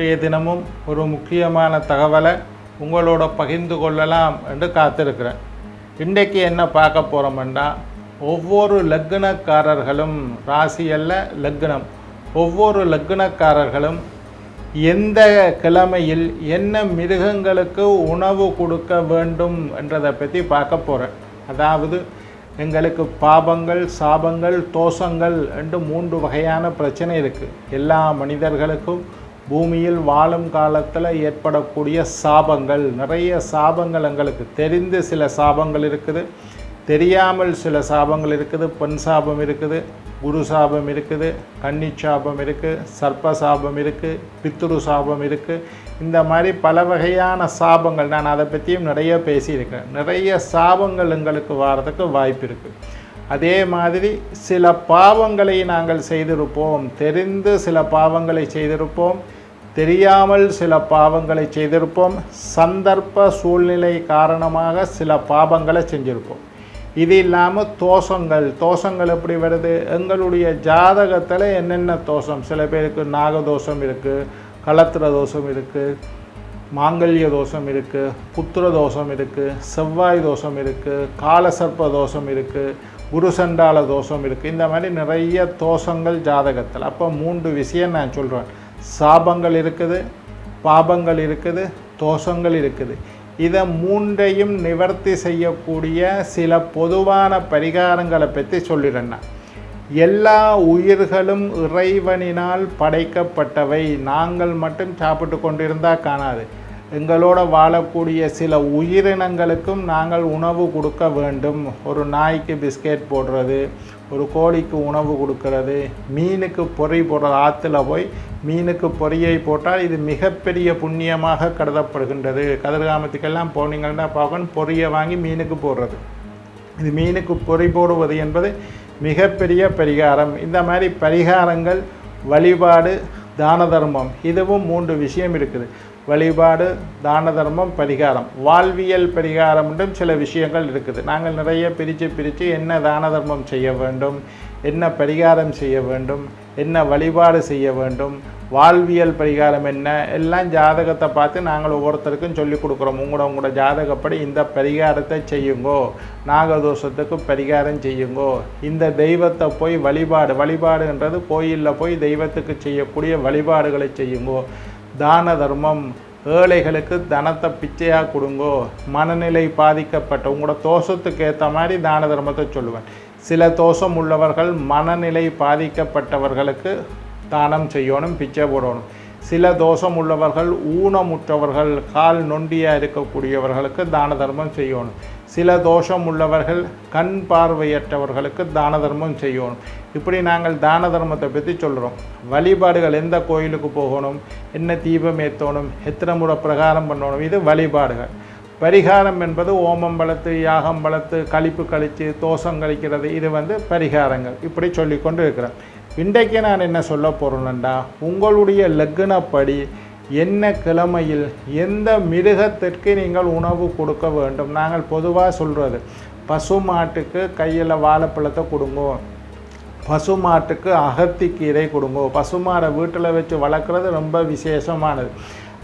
இன்றைய தினமும் ஒரு முக்கியமான தகவலை உங்களோட பகிர்ந்து கொள்ளலாம் என்று காத்திருக்கிறேன். இன்றைக்கு என்ன பார்க்க போகிறோம்னா ஒவ்வொரு லக்னக்காரர்களும் ராசி அல்ல லக்னம் ஒவ்வொரு லக்னக்காரர்களும் எந்த கிழமையில் என்ன மிருகங்களுக்கு உணவு கொடுக்க வேண்டும் என்றதை பற்றி பார்க்க போகிறேன் அதாவது எங்களுக்கு பாபங்கள் சாபங்கள் தோஷங்கள் என்று மூன்று வகையான பிரச்சனை இருக்குது எல்லா மனிதர்களுக்கும் பூமியில் வாழும் காலத்தில் ஏற்படக்கூடிய சாபங்கள். நிறைய சாபங்கள் எங்களுக்கு தெரிந்து சில சாபங்கள் இருக்குது. தெரியாமல் சில சாபங்கள் இருக்குது. பெண் சாபம் இருக்குது. குரு சாபம் இருக்குது. கன்னி சாபம் இருக்குது சர்ப்ப சாபம் இருக்குது பித்துரு சாபம் இருக்குது இந்த மாதிரி பல வகையான சாபங்கள். நான் அதை பற்றியும் நிறைய பேசியிருக்கேன் நிறைய சாபங்கள் எங்களுக்கு வர்றதுக்கு வாய்ப்பு இருக்குது அதே மாதிரி சில பாவங்களை நாங்கள் செய்திருப்போம். தெரிந்து சில பாவங்களை செய்திருப்போம். தெரியாமல் சில பாவங்களை செய்திருப்போம். சந்தர்ப்ப சூழ்நிலை காரணமாக சில பாவங்களை செஞ்சுருப்போம். இது இல்லாமல் தோஷங்கள் தோஷங்கள் எப்படி வருது? எங்களுடைய ஜாதகத்தில் என்னென்ன தோஷம்? சில பேருக்கு நாகதோஷம் இருக்குது களத்திர தோஷம் இருக்குது மாங்கல்ய தோஷம் இருக்குது புத்திர தோஷம் இருக்குது செவ்வாய் தோஷம் இருக்குது காலசர்ப்ப தோஷம் இருக்குது குருசண்டால தோஷம் இருக்குது இந்த மாதிரி நிறைய தோஷங்கள் ஜாதகத்தில். அப்போ மூன்று விஷயம் நான் சொல்கிறேன் சாபங்கள் இருக்குது பாபங்கள் இருக்குது தோஷங்கள் இருக்குது. இதை மூன்றையும் நிவர்த்தி செய்யக்கூடிய சில பொதுவான பரிகாரங்களை பற்றி சொல்லிடுறேன் எல்லா உயிர்களும் இறைவனினால் படைக்கப்பட்டவை. நாங்கள் மட்டும் சாப்பிட்டு கொண்டிருந்தால் காணாது. எங்களோட வாழக்கூடிய சில உயிரினங்களுக்கும் நாங்கள் உணவு கொடுக்க வேண்டும். ஒரு நாய்க்கு பிஸ்கெட் போடுறது ஒரு கோழிக்கு உணவு கொடுக்கறது மீனுக்கு பொறி போடுறது ஆற்றுல போய் மீனுக்கு பொறியை போட்டால் இது மிகப்பெரிய புண்ணியமாக கருதப்படுகின்றது. கதிர்காமத்துக்கெல்லாம் போனீங்கன்னா பார்க்கணும் பொரியை வாங்கி மீனுக்கு போடுறது. இது மீனுக்கு பொறி போடுவது என்பது மிகப்பெரிய பரிகாரம். இந்த மாதிரி பரிகாரங்கள் வழிபாடு தான தர்மம் இதுவும் மூன்று விஷயம் இருக்குது. வழிபாடு தான தர்மம் பரிகாரம். வாழ்வியல் பரிகாரம் என்றும் சில விஷயங்கள் இருக்குது. நாங்கள் நிறைய பிரித்து பிரித்து என்ன தான தர்மம் செய்ய வேண்டும் என்ன பரிகாரம் செய்ய வேண்டும் என்ன வழிபாடு செய்ய வேண்டும் வாழ்வியல் பரிகாரம் என்ன எல்லாம் ஜாதகத்தை பார்த்து நாங்கள் ஒவ்வொருத்தருக்கும் சொல்லி கொடுக்குறோம். உங்களோட உங்களோட ஜாதகப்படி இந்த பரிகாரத்தை செய்யுங்கோ நாகதோஷத்துக்கு பரிகாரம் செய்யுங்கோ. இந்த தெய்வத்தை போய் வழிபாடு வழிபாடுன்றது கோயிலில் போய் தெய்வத்துக்கு செய்யக்கூடிய வழிபாடுகளை செய்யுங்கோ. தான தர்மம். ஏழைகளுக்கு தனத்தை பிச்சையாக கொடுங்கோ. மனநிலை பாதிக்கப்பட்ட உங்களோட தோஷத்துக்கு ஏற்ற மாதிரி தான தர்மத்தை சொல்லுவேன். சில தோஷம் உள்ளவர்கள் மனநிலை பாதிக்கப்பட்டவர்களுக்கு தானம் செய்யணும் பிச்சை போடணும். சில தோஷம் உள்ளவர்கள் ஊனமுற்றவர்கள் கால் நொண்டியாக இருக்கக்கூடியவர்களுக்கு தான தர்மம் செய்யணும். சில தோஷம் உள்ளவர்கள் கண் பார்வையற்றவர்களுக்கு தான தர்மம் செய்யணும். இப்படி நாங்கள் தான தர்மத்தை பற்றி சொல்கிறோம் வழிபாடுகள் எந்த கோயிலுக்கு போகணும் என்ன தீபம் ஏற்றணும் எத்தனை முறை பிரகாரம் பண்ணணும் இது வழிபாடுகள். பரிகாரம் என்பது ஓமம் வளர்த்து யாகம் வளர்த்து கழிப்பு கழித்து தோஷம் கழிக்கிறது இது வந்து பரிகாரங்கள். இப்படி சொல்லிக்கொண்டு இருக்கிறேன் இன்றைக்கு நான் என்ன சொல்ல போகிறேன்டா உங்களுடைய லக்னப்படி என்ன கிழமையில் எந்த மிருகத்திற்கு நீங்கள் உணவு கொடுக்க வேண்டும்? நாங்கள் பொதுவாக சொல்கிறது பசு மாட்டுக்கு கையில் வாழைப்பழத்தை கொடுங்கோ. பசு மாட்டுக்கு அகத்திக்கீரை கொடுங்கோ. பசுமாடை வீட்டில் வச்சு வளர்க்குறது ரொம்ப விசேஷமானது.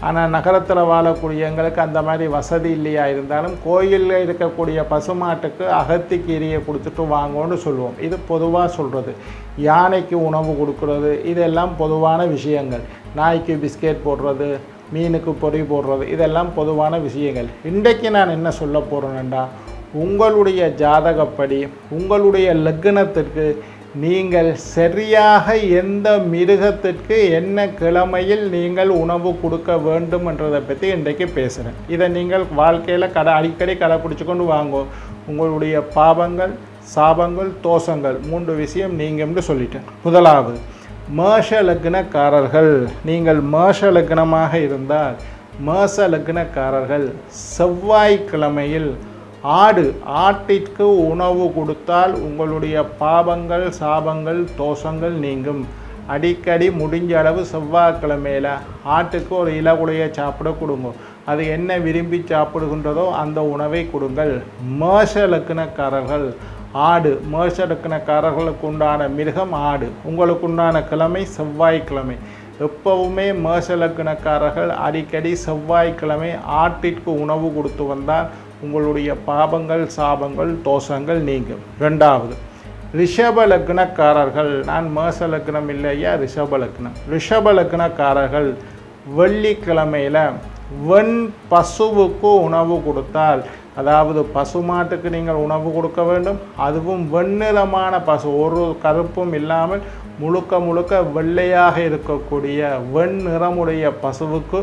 ஆனால் நகரத்தில் வாழக்கூடிய எங்களுக்கு அந்த மாதிரி வசதி இல்லையா இருந்தாலும் கோயிலில் இருக்கக்கூடிய பசுமாட்டுக்கு அகத்திக்கீரியை கொடுத்துட்டு வாங்கோன்னு சொல்லுவோம். இது பொதுவாக சொல்கிறது யானைக்கு உணவு கொடுக்குறது இதெல்லாம் பொதுவான விஷயங்கள். நாய்க்கு பிஸ்கெட் போடுறது மீனுக்கு பொறி போடுறது இதெல்லாம் பொதுவான விஷயங்கள். இன்றைக்கு நான் என்ன சொல்ல போகிறேன்னா உங்களுடைய ஜாதகப்படி உங்களுடைய லக்னத்திற்கு நீங்கள் சரியாக எந்த மிருகத்திற்கு என்ன கிழமையில் நீங்கள் உணவு கொடுக்க வேண்டும் என்றதை பற்றி இன்றைக்கு பேசுகிறேன் இதை நீங்கள் வாழ்க்கையில் கடை அடிக்கடி கடைப்பிடிச்சு கொண்டு வாங்கோ. உங்களுடைய பாவங்கள் சாபங்கள் தோஷங்கள் மூன்று விஷயம் நீங்கள் சொல்லிட்டேன். முதலாவது மேஷ லக்னக்காரர்கள். நீங்கள் மேஷ லக்னமாக இருந்தால் மேஷ லக்னக்காரர்கள் செவ்வாய்க்கிழமையில் ஆடு ஆட்டிற்கு உணவு கொடுத்தால் உங்களுடைய பாவங்கள் சாபங்கள் தோஷங்கள் நீங்கும். அடிக்கடி முடிஞ்ச அளவு செவ்வாய்க்கிழமையில் ஆட்டுக்கு ஒரு இலகுலையை சாப்பிட கொடுங்க. அது என்ன விரும்பி சாப்பிடுகின்றதோ அந்த உணவை கொடுங்கள். மேஷ லக்கணக்காரர்கள் ஆடு மேஷ லக்கணக்காரர்களுக்கு உண்டான மிருகம் ஆடு. உங்களுக்கு உண்டான கிழமை செவ்வாய்க்கிழமை. எப்பவுமே மேஷலக்குனக்காரர்கள் அடிக்கடி செவ்வாய்க்கிழமை ஆட்டிற்கு உணவு கொடுத்து வந்தால் உங்களுடைய பாபங்கள் சாபங்கள் தோஷங்கள் நீங்கும். ரெண்டாவது ரிஷப லக்னக்காரர்கள் நான் மேச லக்னம் இல்லையா ரிஷப லக்னம். ரிஷப லக்னக்காரர்கள் வெள்ளிக்கிழமையில் வெண் பசுவுக்கு உணவு கொடுத்தால் அதாவது பசுமாட்டுக்கு நீங்கள் உணவு கொடுக்க வேண்டும் அதுவும் வெண்ணிறமான பசு ஒரு கருப்பும் இல்லாமல் முழுக்க முழுக்க வெள்ளையாக இருக்கக்கூடிய வெண்ணிறமுடைய பசுவுக்கு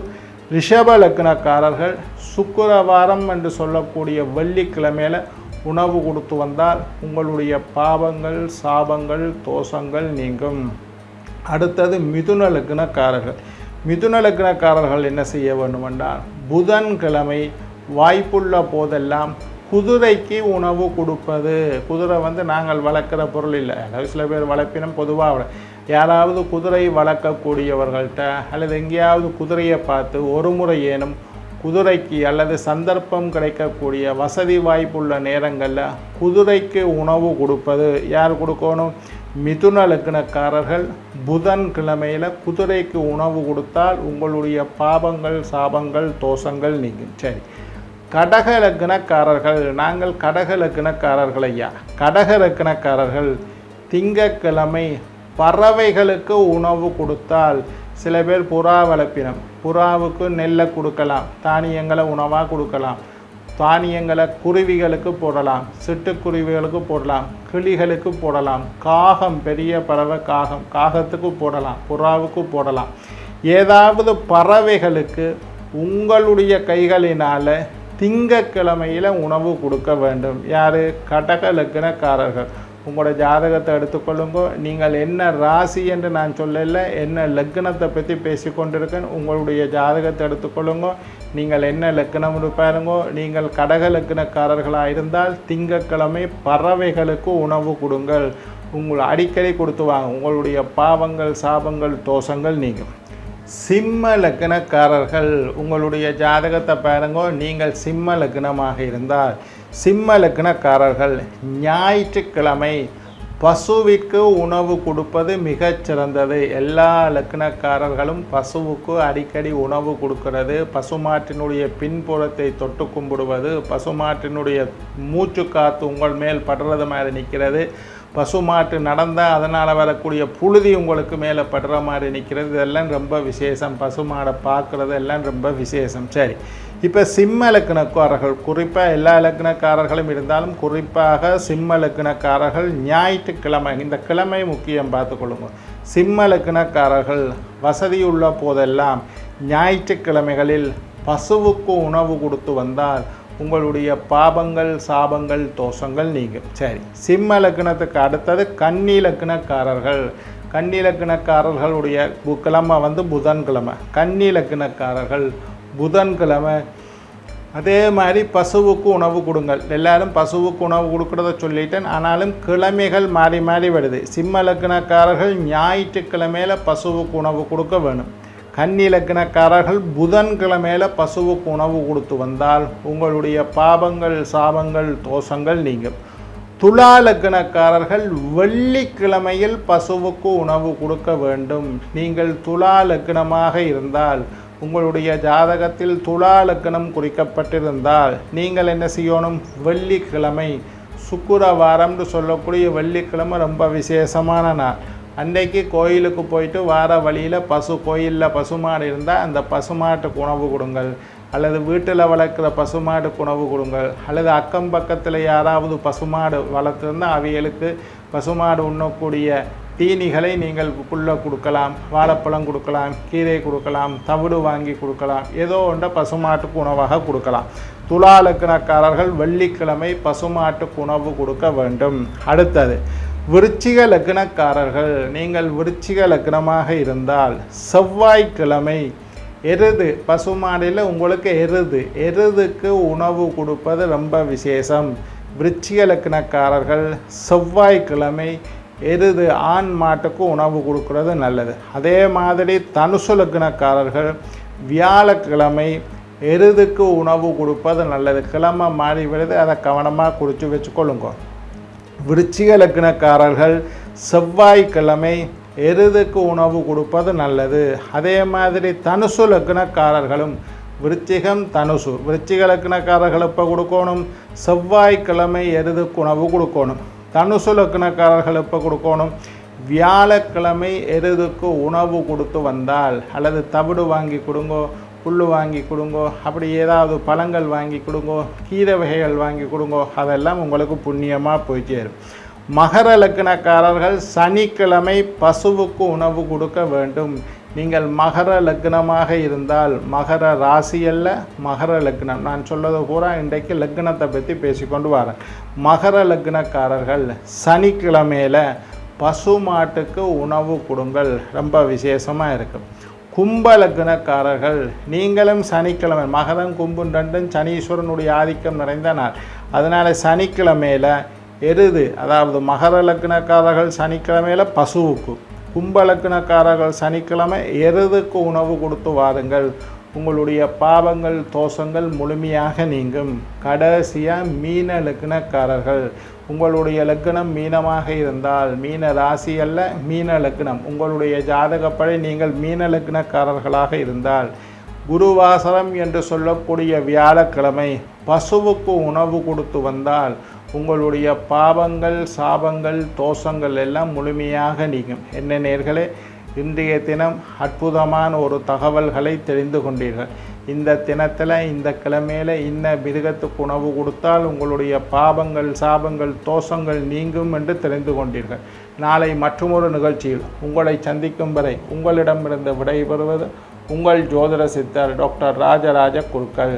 ரிஷப லக்னக்காரர்கள் சுக்கரவாரம் என்று சொல்லக்கூடிய வெள்ளிக்கிழமையில் உணவு கொடுத்து வந்தால் உங்களுடைய பாவங்கள் சாபங்கள் தோஷங்கள் நீங்கும். அடுத்தது மிதுன லக்னக்காரர்கள் மிதுன லக்னக்காரர்கள் என்ன செய்ய வேண்டும் என்றால் புதன்கிழமை வாய்ப்புள்ள போதெல்லாம் குதிரைக்கு உணவு கொடுப்பது. குதிரை வந்து நாங்கள் வளர்க்குற பொருள் இல்லை. அதாவது சில பேர் வளர்ப்பினம் பொதுவாக யாராவது குதிரை வளர்க்கக்கூடியவர்கள்ட்ட அல்லது எங்கேயாவது குதிரையை பார்த்து ஒரு முறை ஏனும் குதிரைக்கு அல்லது சந்தர்ப்பம் கிடைக்கக்கூடிய வசதி வாய்ப்புள்ள நேரங்களில் குதிரைக்கு உணவு கொடுப்பது யார் கொடுக்கணும்? மிதுன லக்னக்காரர்கள் புதன் கிழமையில் குதிரைக்கு உணவு கொடுத்தால் உங்களுடைய பாபங்கள் சாபங்கள் தோஷங்கள் நீங்கும். சரி. கடக லக்னக்காரர்கள் நாங்கள் கடக லக்னக்காரர்கள் ஐயா கடக லக்னக்காரர்கள் திங்கக்கிழமை பறவைகளுக்கு உணவு கொடுத்தால் சில பேர் புறா வளர்ப்பினம். புறாவுக்கு நெல்லை கொடுக்கலாம் தானியங்களை உணவாக கொடுக்கலாம் தானியங்களை குருவிகளுக்கு போடலாம் சிட்டுக்குருவிகளுக்கு போடலாம் கிளிகளுக்கு போடலாம் காகம் பெரிய பறவை காகம் காகத்துக்கு போடலாம் புறாவுக்கு போடலாம். ஏதாவது பறவைகளுக்கு உங்களுடைய கைகளினால் திங்கக்கிழமையில் உணவு கொடுக்க வேண்டும். யார்? கடக லக்னக்காரர்கள். உங்களோட ஜாதகத்தை எடுத்துக்கொள்ளுங்க நீங்கள் என்ன ராசி என்று நான் சொல்லல என்ன லக்னத்தை பற்றி பேசிக்கொண்டிருக்கேன் உங்களுடைய ஜாதகத்தை எடுத்துக்கொள்ளுங்க நீங்கள் என்ன லக்னம் பாருங்கோ நீங்கள் கடக லக்னக்காரர்களாக இருந்தால் திங்கக்கிழமை பறவைகளுக்கு உணவு கொடுங்கள். உங்கள் அடிக்கடி கொடுத்து வாங்க. உங்களுடைய பாவங்கள் சாபங்கள் தோஷங்கள் நீங்கள் சிம்ம லக்னக்காரர்கள் உங்களுடைய ஜாதகத்தை பாருங்கோ நீங்கள் சிம்ம லக்னமாக இருந்தால் சிம்ம லக்னக்காரர்கள் ஞாயிற்றுக்கிழமை பசுவிற்கு உணவு கொடுப்பது மிகச்சிறந்தது. எல்லா லக்னக்காரர்களும் பசுவுக்கு அடிக்கடி உணவு கொடுக்கிறது. பசுமாட்டினுடைய பின்புறத்தை தொட்டு கும்பிடுவது பசுமாட்டினுடைய மூச்சு காத்து உங்கள் மேல் படுறது மாதிரி நிற்கிறது பசுமாட்டு நடந்தால் அதனால் வரக்கூடிய புழுதி உங்களுக்கு மேலே படுற மாதிரி நிற்கிறது இதெல்லாம் ரொம்ப விசேஷம். பசுமாடை பார்க்குறது எல்லாம் ரொம்ப விசேஷம். சரி. இப்போ சிம்ம லக்னக்காரர்கள் குறிப்பாக எல்லா லக்னக்காரர்களும் இருந்தாலும் குறிப்பாக சிம்ம லக்னக்காரர்கள் ஞாயிற்றுக்கிழமை இந்த கிழமை முக்கியம் பார்த்துக்கொள்ளுங்க. சிம்ம லக்னக்காரர்கள் வசதியுள்ள போதெல்லாம் ஞாயிற்றுக்கிழமைகளில் பசுவுக்கு உணவு கொடுத்து வந்தால் உங்களுடைய பாபங்கள் சாபங்கள் தோஷங்கள் நீங்கும். சரி சிம்ம லக்னத்துக்கு அடுத்தது கன்னி லக்னக்காரர்கள். கன்னி லக்னக்காரர்களுடைய பு- கிழமை வந்து புதன்கிழமை. கன்னி லக்னக்காரர்கள் புதன்கிழமை. அதே மாதிரி பசுவுக்கு உணவு கொடுங்கள். எல்லாரும் பசுவுக்கு உணவு கொடுக்குறத சொல்லிட்டேன். ஆனாலும் கிழமைகள் மாறி மாறி வருது. சிம்ம லக்னக்காரர்கள் ஞாயிற்றுக்கிழமையில பசுவுக்கு உணவு கொடுக்க வேணும். கன்னி லக்னக்காரர்கள் புதன்கிழமையில பசுவுக்கு உணவு கொடுத்து வந்தால் உங்களுடைய பாபங்கள் சாபங்கள் தோஷங்கள் நீங்கும். துலா லக்னக்காரர்கள் வெள்ளிக்கிழமையில் பசுவுக்கு உணவு கொடுக்க வேண்டும். நீங்கள் துலா லக்னமாக இருந்தால் உங்களுடைய ஜாதகத்தில் துலா லக்னம் குறிக்கப்பட்டிருந்தால் நீங்கள் என்ன செய்யணும்? வெள்ளிக்கிழமை. சுக்கிரவாரம்னு சொல்லக்கூடிய வெள்ளிக்கிழமை ரொம்ப விசேஷமான நாள். அன்றைக்கு கோயிலுக்கு போயிட்டு வார வழியில் பசு கோயிலில் பசுமாடு இருந்தால் அந்த பசுமாட்டுக்கு உணவு கொடுங்கள். அல்லது வீட்டில் வளர்க்குற பசுமாடுக்கு உணவு கொடுங்கள். அல்லது அக்கம் பக்கத்தில் யாராவது பசுமாடு வளர்த்துருந்தால் அவைகளுக்கு பசுமாடு உண்ணக்கூடிய தீனிகளை நீங்கள் புல்ல கொடுக்கலாம். வாழைப்பழம் கொடுக்கலாம் கீரை கொடுக்கலாம் தவிடு வாங்கி கொடுக்கலாம். ஏதோ ஒன்றை பசுமாட்டுக்கு உணவாக கொடுக்கலாம். துலா வெள்ளிக்கிழமை பசுமாட்டுக்கு உணவு கொடுக்க வேண்டும். அடுத்தது விருச்சிக லக்னக்காரர்கள் நீங்கள் விருச்சிக லக்னமாக இருந்தால் செவ்வாய்க்கிழமை எருது பசுமாடியில் உங்களுக்கு எருது. எருதுக்கு உணவு கொடுப்பது ரொம்ப விசேஷம். விருச்சிக லக்னக்காரர்கள் செவ்வாய்க்கிழமை எருது ஆண் மாட்டுக்கு உணவு கொடுக்கறது நல்லது. அதே மாதிரி தனுசு லக்னக்காரர்கள் வியாழக்கிழமை எருதுக்கு உணவு கொடுப்பது நல்லது. கிழமை மாறி விடுது அதை கவனமாக குறித்து வச்சுக்கொள்ளுங்க. விருச்சிக லக்னக்காரர்கள் செவ்வாய்க்கிழமை எருதுக்கு உணவு கொடுப்பது நல்லது. அதே மாதிரி தனுசு லக்னக்காரர்களும் விருச்சிகம் தனுசு. விருச்சிக லக்னக்காரர்கள் இப்போ கொடுக்கணும்? செவ்வாய்க்கிழமை எருதுக்கு உணவு கொடுக்கணும். தனுசு லக்னக்காரர்கள் இப்போ கொடுக்கணும்? வியாழக்கிழமை எருதுக்கு உணவு கொடுத்து வந்தால் அல்லது தவிடு வாங்கி கொடுங்கோ. புல் வாங்கி கொடுங்கோ அப்படி ஏதாவது பழங்கள் வாங்கி கொடுங்கோ கீரை வகைகள் வாங்கி கொடுங்கோ அதெல்லாம் உங்களுக்கு புண்ணியமாக போய் சேரும். மகர லக்னக்காரர்கள் சனிக்கிழமை பசுவுக்கு உணவு கொடுக்க வேண்டும். நீங்கள் மகர லக்னமாக இருந்தால் மகர ராசி அல்ல மகர லக்னம். நான் சொல்வது பூரா இன்றைக்கு லக்னத்தை பற்றி பேசிக்கொண்டு வரேன். மகர லக்னக்காரர்கள் சனிக்கிழமையில் பசு மாட்டுக்கு உணவு கொடுங்கள். ரொம்ப விசேஷமாக இருக்கும் கும்பலக்னக்காரர்கள் நீங்களும் சனிக்கிழமை மகரம் கும்பும் ரெண்டும் சனீஸ்வரனுடைய ஆதிக்கம் நிறைந்த நாள். அதனால் சனிக்கிழமையில் எருது அதாவது மகர லக்னக்காரர்கள் சனிக்கிழமையில் பசுவுக்கு கும்பலக்னக்காரர்கள் சனிக்கிழமை எருதுக்கு உணவு கொடுத்து வாருங்கள். உங்களுடைய பாவங்கள் தோஷங்கள் முழுமையாக நீங்கும். கடைசியாக மீன லக்னக்காரர்கள் உங்களுடைய லக்னம் மீனமாக இருந்தால் மீன ராசி அல்ல மீன லக்னம். உங்களுடைய ஜாதகப்படி நீங்கள் மீன லக்னக்காரர்களாக இருந்தால் குருவாசரம் என்று சொல்லக்கூடிய வியாழக்கிழமை பசுவுக்கு உணவு கொடுத்து வந்தால் உங்களுடைய பாவங்கள் சாபங்கள் தோஷங்கள் எல்லாம் முழுமையாக நீங்கும். என்ன நேர்களே? இன்றைய தினம் அற்புதமான ஒரு தகவல்களை தெரிந்து கொண்டீர்கள். இந்த தினத்தில் இந்த கிழமையில் இன்ன மிருகத்துக்கு உணவு கொடுத்தால் உங்களுடைய பாபங்கள் சாபங்கள் தோஷங்கள் நீங்கும் என்று தெரிந்து கொண்டீர்கள். நாளை மற்றொரு நிகழ்ச்சியில் உங்களை சந்திக்கும் வரை உங்களிடமிருந்து விடைபெறுவது உங்கள் ஜோதிட சித்தர் டாக்டர் ராஜராஜ குருக்கள்.